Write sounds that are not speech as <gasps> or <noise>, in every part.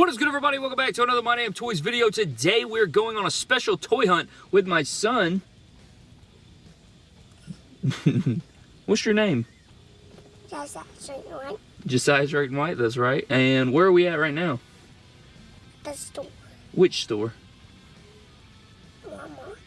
What is good, everybody? Welcome back to another My Damn Toys video. Today, we're going on a special toy hunt with my son. <laughs> What's your name? Josiah Straight White, Josiah Drake White, that's right. And where are we at right now? the store. Which store? Walmart.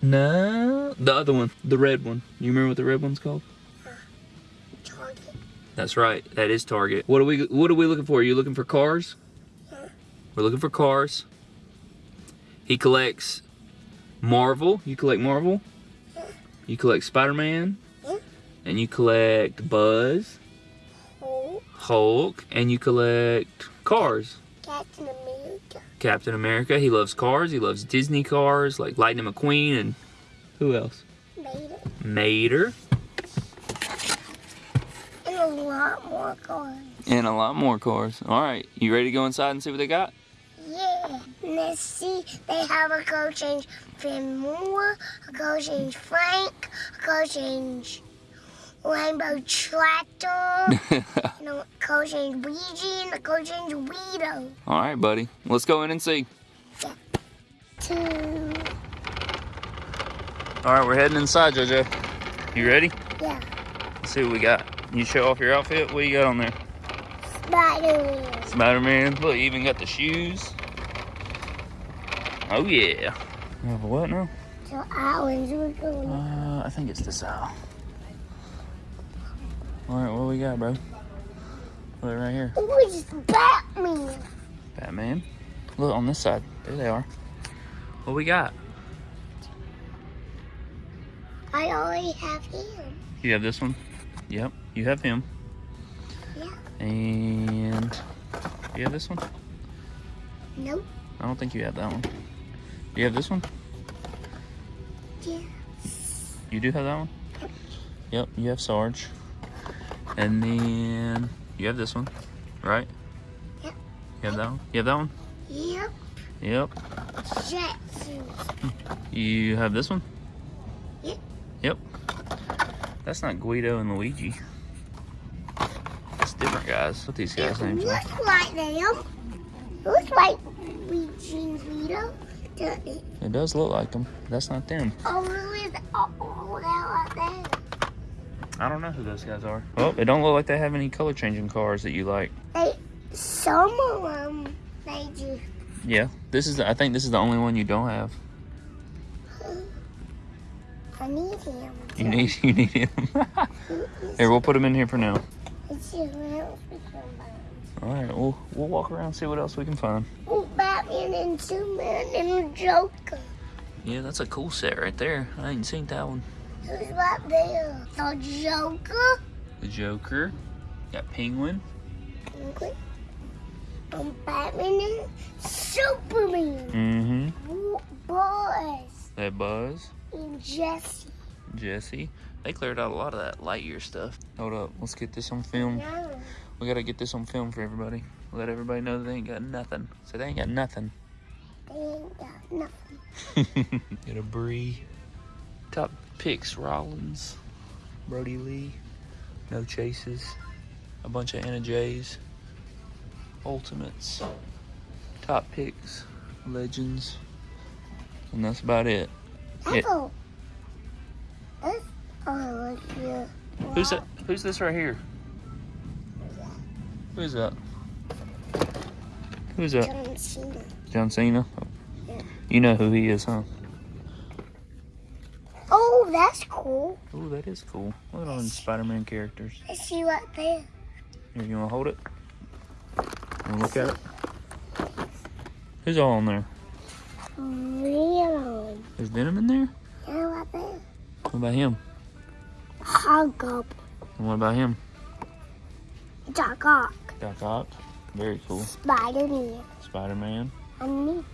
No, the other one, the red one. You remember what the red one's called? Uh, Target. That's right. That is Target. What are we What are we looking for? Are you looking for cars? We're looking for cars. He collects Marvel. You collect Marvel. You collect Spider-Man. And you collect Buzz, Hulk. Hulk, and you collect cars. Captain America. Captain America. He loves cars. He loves Disney cars like Lightning McQueen and who else? Mater. Mater. And a lot more cars. And a lot more cars. All right, you ready to go inside and see what they got? Yeah. Let's see. They have a go change Finn Moore, a go change Frank, a go change Rainbow Tractor, <laughs> and a go change Luigi, and a go change Guido. All right, buddy. Let's go in and see. Two. All right, we're heading inside, JoJo. You ready? Yeah. Let's see what we got. You show off your outfit. What you got on there? Spider-Man. Spider-Man. Look, you even got the shoes. Oh yeah. You have a what now? So ours, we're. Uh, I think it's this aisle. All right, what we got, bro? Look right here. Oh, it's Batman. Batman. Look on this side. There they are. What we got? I already have him. You have this one. Yep, you have him. Yeah. And you have this one. Nope. I don't think you have that one. You have this one. Yeah. You do have that one? Yep, you have Sarge. And then you have this one, right? Yep. You have that one? You have that one? Yep. Yep. Jetson. You have this one? Yep. Yep. That's not Guido and Luigi. That's different guys. What these guys' It names are. looks like them. Looks like Eugene Vito. doesn't it? It does look like them. That's not them. Oh, who is all all that right there? I don't know who those guys are. Well, it don't look like they have any color changing cars that you like. They, some of them, they do. Yeah, this is. The, I think this is the only one you don't have. <gasps> I need him. You need. You need him. <laughs> here, we'll put him in here for now. Let's see who else we can find. All right, we'll we'll walk around and see what else we can find. Batman and Superman and Joker. Yeah, that's a cool set right there. I ain't seen that one. Who's right there? The Joker. The Joker. Got Penguin. Okay. And Batman and Superman. Mm-hmm. Boys That Buzz. and Jesse. Jesse. They cleared out a lot of that Lightyear stuff. Hold up, let's get this on film. No, We gotta get this on film for everybody. Let everybody know they ain't got nothing. So they ain't got nothing. they ain't got nothing. <laughs> get a Bree. Top picks Rollins. Brodie Lee. No chases. A bunch of Anna Jay's. Ultimates. Top picks. Legends. And that's about it. Yeah. That's all. That's all look here. Who's that? Who's this right here? Who's that? Who's that? John Cena. John Cena. Yeah. You know who he is, huh? Oh, that's cool. Oh, that is cool. Look at all them Spider-Man characters. Let's see what there. Here, you want to hold it? And look at it. Who's all in there? Real. Is Venom in there? Yeah, what there? What about him? Hug up. And what about him? Doc Ock. Doc Ock. Very cool. Spider-Man. Spider-Man. And me.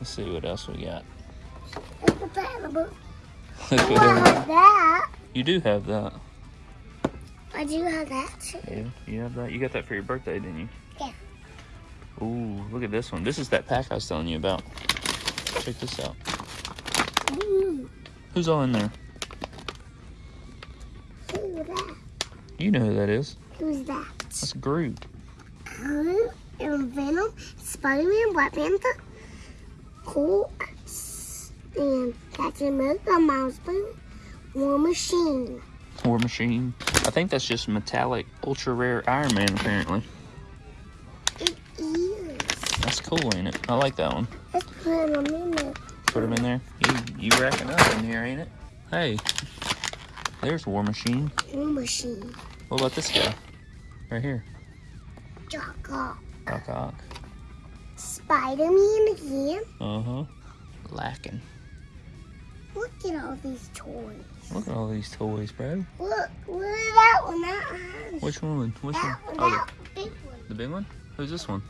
Let's see what else we got. Look at that in the book. Look what I everybody- have that. you do have that. I do have that too. Yeah, you have that. You got that for your birthday, didn't you? Yeah. Ooh, look at this one. This is that pack I was telling you about. Check this out. Ooh, Who's all in there? who's that? You know who that is. Who's that? That's Groot. Groot? and Venom, Spider-Man, Black Panther, Hulk, and Captain America, Miles Boo, War Machine. War Machine. I think that's just metallic, ultra rare Iron Man, apparently. It is. That's cool, ain't it? I like that one. Let's put them in there. Put him in there. You, you racking up in here, ain't it? Hey, there's War Machine. War Machine. What about this guy? Right here. Jock Ock. Doc Ock. Spider-Man again. Uh-huh. Lacking. Look at all these toys. Look at all these toys, bro. Look, look at that one. That one. Which one? Which one? That one. Oh, That big one. the, the big one? Who's this one?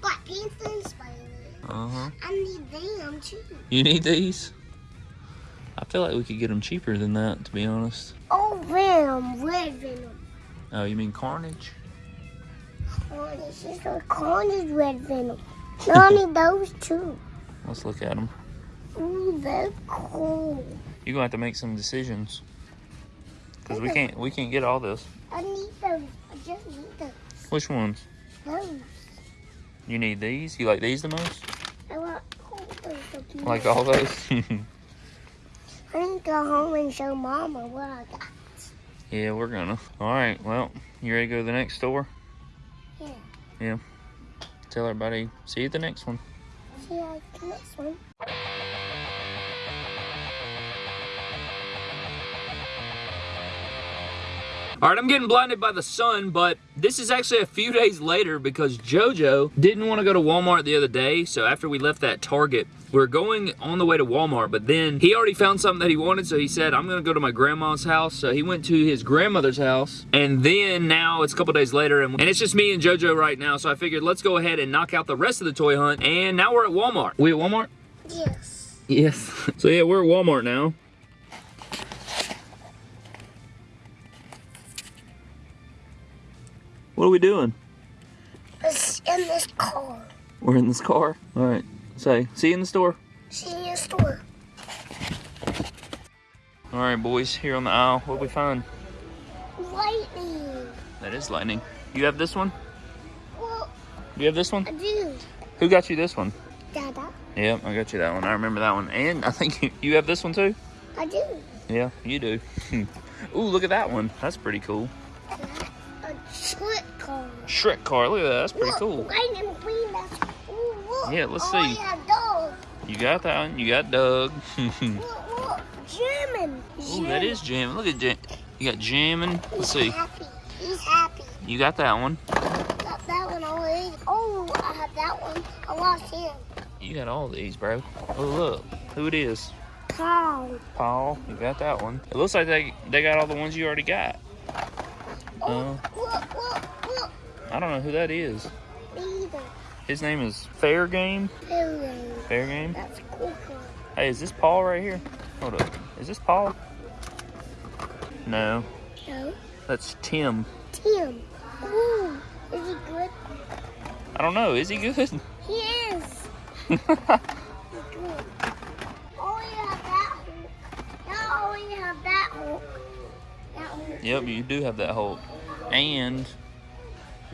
Black Panther and Spider-Man. Uh-huh. I need them too. You need these? I feel like we could get them cheaper than that, to be honest. Oh, Venom. Red Venom. Oh, you mean Carnage? Carnage. It's a Carnage Red Venom. No, I need those too. Let's look at them. Ooh, they're cool. You're gonna have to make some decisions. Cause we can't we can't get all this. I need those. I just need those. Which ones? Those. You need these? You like these the most? I want all those. Like all those? <laughs> I need to go home and show Mama what I got. Yeah, we're gonna. Alright, well, you ready to go to the next store? Yeah. Yeah. Tell everybody, see you at the next one. See you at the next one. All right, I'm getting blinded by the sun, but this is actually a few days later because JoJo didn't want to go to Walmart the other day. So after we left that Target, we are going on the way to Walmart, but then he already found something that he wanted. So he said, I'm going to go to my grandma's house. So he went to his grandmother's house. And then now it's a couple days later and, and it's just me and JoJo right now. So I figured let's go ahead and knock out the rest of the toy hunt. And now we're at Walmart. We at Walmart? Yes. Yes. <laughs> So yeah, we're at Walmart now. What are we doing? It's in this car. We're in this car. All right. Say, see you in the store. See you in the store. All right, boys, here on the aisle. What we find? Lightning. That is lightning. You have this one? Well, You have this one? I do. Who got you this one? Dada. Yep, I got you that one. I remember that one. And I think you, <laughs> you have this one too? I do. Yeah, you do. <laughs> Ooh, look at that one. That's pretty cool. Car. Shrek car. Look at that. That's pretty look, cool. Lightning McQueen. That's. Ooh. Yeah, let's oh, see. You got that one. You got Doug. Ooh, <laughs> Look, look. Jamming. that is jamming. Look at jam. You got jamming. Let's see. Happy. He's happy. You got that one. Got that one already. Oh, I have that one. I lost him. You got all these, bro. Oh, look. Who it is. Paul. Paul. You got that one. It looks like they they got all the ones you already got. Oh, Uh. look, look. I don't know who that is. Either. His name is Fair Game. Hello. Fair Game. That's cool. Hey, is this Paul right here? Hold up. Is this Paul? No, No. that's Tim. Tim. Ooh. Is he good? I don't know. Is he good? He is. He's <laughs> good. Oh, you have that Hulk. Not only have that Hulk. That Hulk. yep, you do have that Hulk. And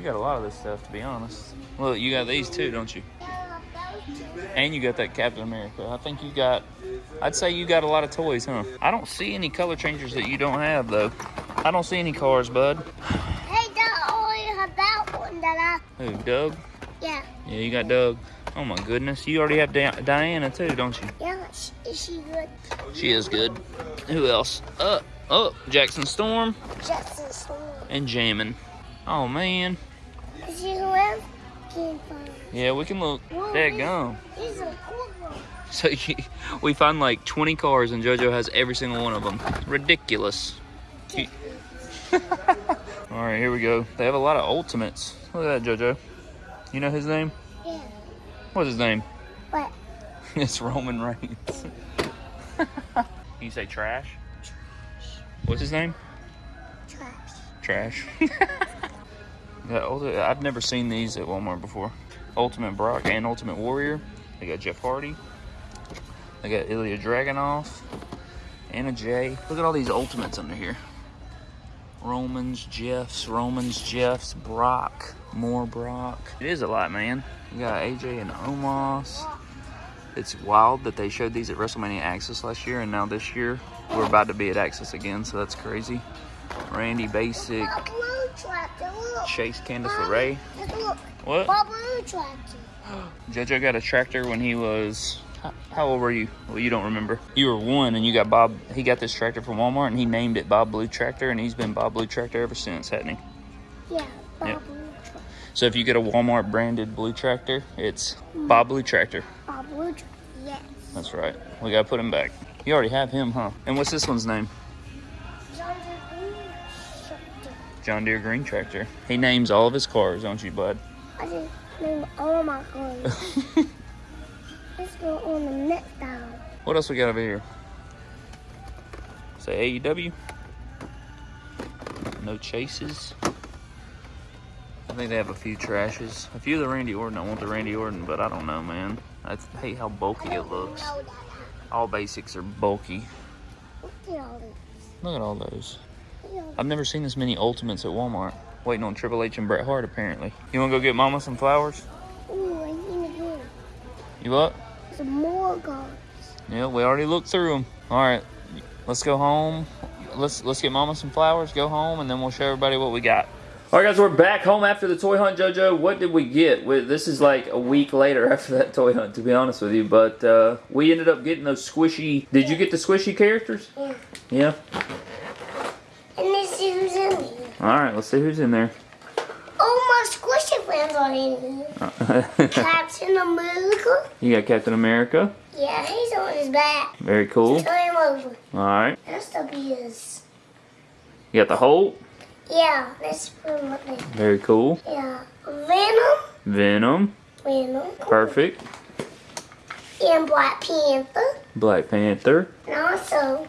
you got a lot of this stuff, to be honest. Look, you got these too, don't you? Yeah, those two. And you got that Captain America. I think you got, I'd say you got a lot of toys, huh? I don't see any color changers that you don't have, though. I don't see any cars, bud. Hey, I only have that one that I... Who, Doug? Yeah. Yeah, you got Doug. Oh my goodness, you already have Di- Diana too, don't you? Yeah. Is she good? She is good. Who else? Uh, oh, Jackson Storm Jackson Storm. and Jammin. Oh man. Yeah, we can look. Whoa, Dead these- gone. These are cool ones. So you, <laughs> we find like 20 cars and JoJo has every single one of them. Ridiculous. <laughs> All right, here we go. They have a lot of ultimates. Look at that, JoJo. You know his name? Yeah. What's his name? What? <laughs> it's Roman Reigns. Can you say trash? trash? What's his name? Trash. Trash. I've never seen these at Walmart before. Ultimate Brock and Ultimate Warrior. They got Jeff Hardy. They got Ilya Dragunov. Anna Jay. Look at all these ultimates under here. Romans, Jeffs, Romans, Jeffs, Brock, more Brock. It is a lot, man. You got AJ and Omos. It's wild that they showed these at WrestleMania Access last year, and now this year we're about to be at Access again, so that's crazy. Randy Basic, A blue tractor. Chase Candice LeRae. Just look. What? A blue tractor. JoJo got a tractor when he was. how- How old were you? Well, you don't remember. You were one, and you got Bob. He got this tractor from Walmart, and he named it Bob Blue Tractor, and he's been Bob Blue Tractor ever since, hasn't he? Yeah. Bob Yeah. Blue tractor. So if you get a Walmart branded Blue Tractor, it's mm. Bob Blue Tractor. Bob Blue tractor. Yes. That's right. We gotta put him back. You already have him, huh? And what's this one's name? John Deere Green Tractor. He names all of his cars, don't you, bud? I just named all my clothes. <laughs> Let's go on the next down. What else we got over here? Say AEW. No chases. I think they have a few trashes. A few of the Randy Orton. I want the Randy Orton, but I don't know, man. I hate how bulky it looks. All basics are bulky. Look at all this. Look at all those. Look at all I've never seen this many Ultimates at Walmart. Waiting on Triple H and Bret Hart, apparently. You want to go get Mama some flowers? Ooh, I need to go. You what? Some more guns. Yeah, we already looked through them. All right, let's go home. Let's let's get Mama some flowers. Go home, and then we'll show everybody what we got. All right, guys, we're back home after the toy hunt. JoJo, what did we get? We, this is like a week later <laughs> after that toy hunt, to be honest with you. But uh, we ended up getting those squishy. Did you get the squishy characters? Yeah. Yeah. And this is who's in here. All right, let's see who's in there. Oh, my squishy friends are in here. Uh, <laughs> Captain America. you got Captain America. Yeah, he's on his back. Very cool. Turn him over. All right. That's the beers. You got the Hulk. Yeah, him up there. Very cool. Yeah. Venom. Venom. Venom. Perfect. And Black Panther. Black Panther. And also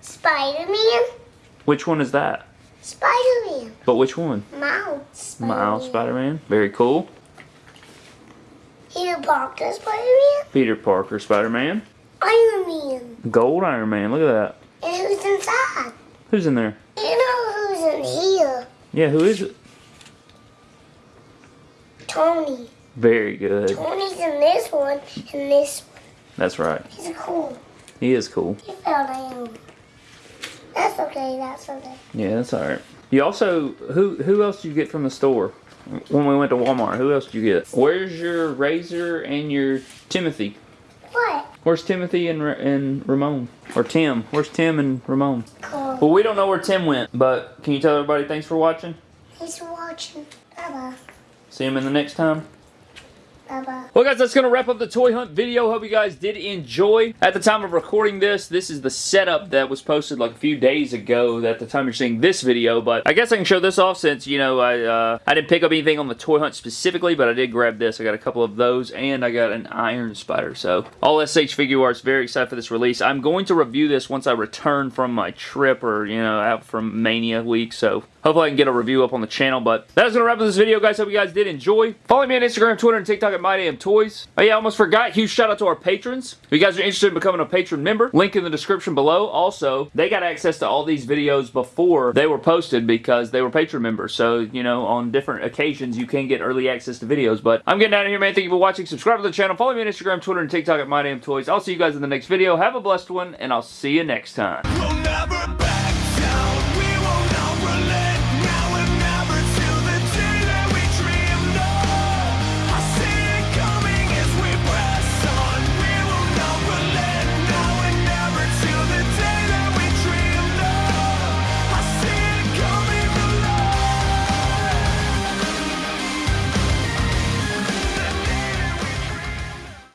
Spider-Man. Which one is that? Spider-Man. But which one? Miles Spider-Man. Miles Spider-Man. Very cool. Peter Parker Spider-Man. Peter Parker Spider-Man. Iron Man. Gold Iron Man. Look at that. And who's inside? Who's in there? You know who's in here? Yeah, who is it? Tony. Very good. Tony's in this one and this one. That's right. He's cool. He is cool. He fell down. That's okay, that's okay. Yeah, that's all right. You also who who else did you get from the store when we went to Walmart? Who else did you get? Where's your Razor and your Timothy? What? Where's Timothy and and Ramon or Tim? Where's Tim and Ramon? Cool. Well, we don't know where Tim went, but can you tell everybody thanks for watching? Thanks for watching. Bye-bye. See him in the next time. Well, guys, that's going to wrap up the toy hunt video. Hope you guys did enjoy. At the time of recording this, this is the setup that was posted like a few days ago at the time you're seeing this video, but I guess I can show this off since, you know, I uh, I didn't pick up anything on the toy hunt specifically, but I did grab this. I got a couple of those, and I got an Iron Spider, so all SH Figuarts, very excited for this release. I'm going to review this once I return from my trip or, you know, out from Mania week, so Hopefully I can get a review up on the channel, but that is going to wrap up this video, guys. Hope you guys did enjoy. Follow me on Instagram, Twitter, and TikTok at MyDamnToys. Oh yeah, I almost forgot. Huge shout out to our patrons. If you guys are interested in becoming a patron member, link in the description below. Also, they got access to all these videos before they were posted because they were patron members. So, you know, on different occasions, you can get early access to videos. But I'm getting out of here, man. Thank you for watching. Subscribe to the channel. Follow me on Instagram, Twitter, and TikTok at MyDamnToys. I'll see you guys in the next video. Have a blessed one, and I'll see you next time. We'll